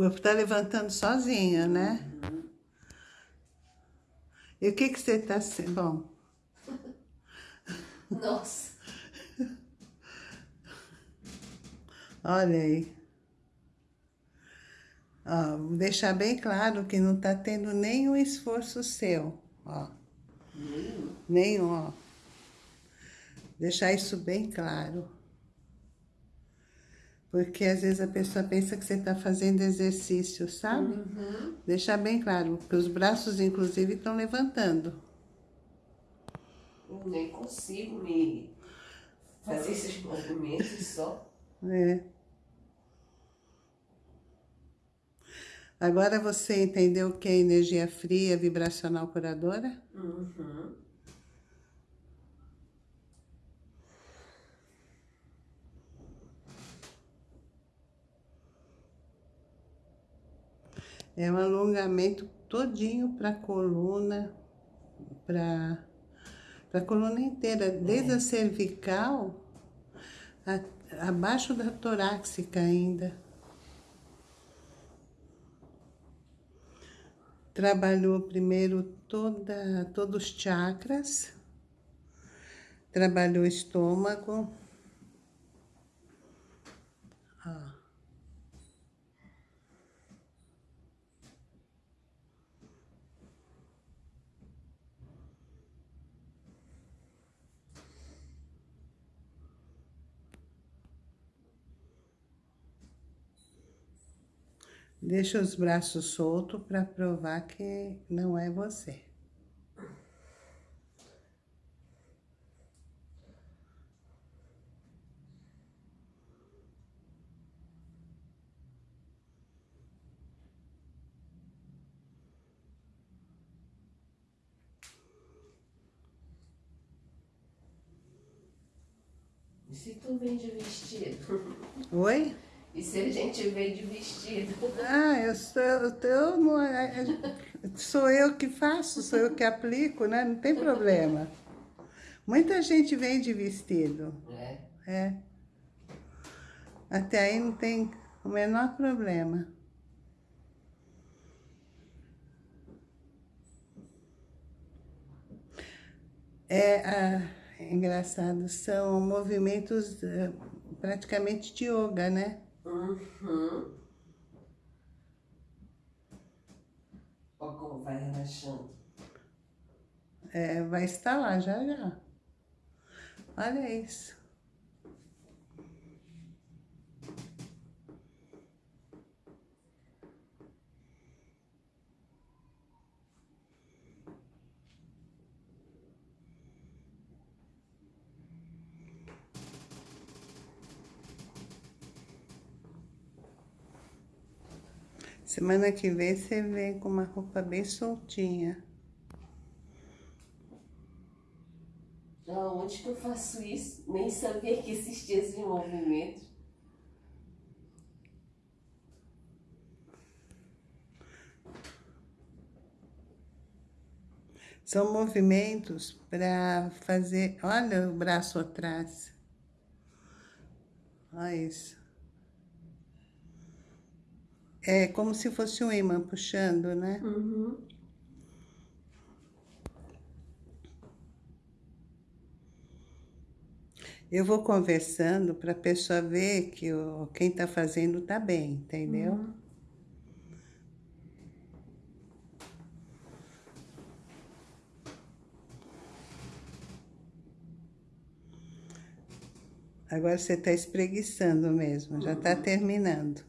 corpo tá levantando sozinho, né? Uhum. E o que que você tá... Bom... Nossa! Olha aí. Ó, vou deixar bem claro que não tá tendo nenhum esforço seu, ó. Nenhum? Nenhum, ó. Deixar isso bem claro. Porque às vezes a pessoa pensa que você está fazendo exercício, sabe? Uhum. Deixar bem claro, que os braços, inclusive, estão levantando. Eu nem consigo me fazer esses movimentos só. É. Agora você entendeu o que é energia fria vibracional curadora? Uhum. É um alongamento todinho para coluna, para a coluna inteira, desde a cervical a, abaixo da torácica ainda. Trabalhou primeiro toda, todos os chakras, trabalhou o estômago, Deixa os braços soltos para provar que não é você. E se tu vende vestido? Oi? E se a gente vê de vestido? Ah, eu sou, eu, não, é, é, sou eu que faço, sou eu que aplico, né? Não tem problema. Muita gente vem de vestido. É? É. Até aí não tem o menor problema. É, ah, engraçado, são movimentos uh, praticamente de yoga, né? Uhum. Vai relaxando. É, vai estar lá já já. Olha isso. Semana que vem você vem com uma roupa bem soltinha. Onde que eu faço isso? Nem sabia que existia esse movimento. São movimentos para fazer... Olha o braço atrás. Olha isso. É como se fosse um imã puxando, né? Uhum. Eu vou conversando para a pessoa ver que o, quem está fazendo está bem, entendeu? Uhum. Agora você está espreguiçando mesmo, já está terminando.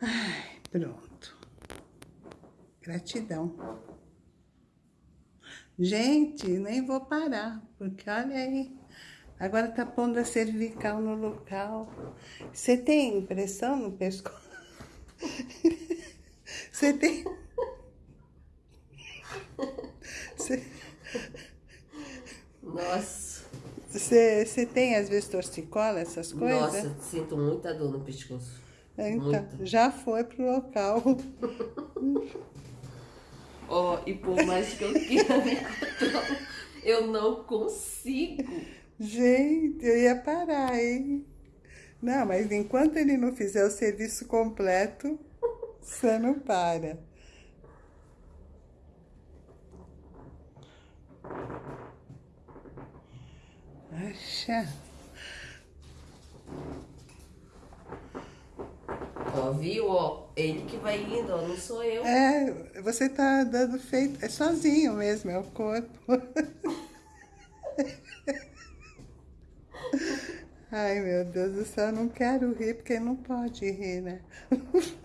Ai, pronto. Gratidão. Gente, nem vou parar, porque olha aí. Agora tá pondo a cervical no local. Você tem impressão no pescoço? Você tem... Você... Nossa. Você, você tem, às vezes, torcicola, essas coisas? Nossa, sinto muita dor no pescoço. Então, Muito. já foi pro local. Ó, oh, e por mais que eu queira me controlar, eu não consigo. Gente, eu ia parar, hein? Não, mas enquanto ele não fizer o serviço completo, você não para. Acha. Ó, viu? Ó, ele que vai indo, ó, não sou eu. É, você tá dando feito, é sozinho mesmo, é o corpo. Ai, meu Deus do céu, eu não quero rir, porque não pode rir, né?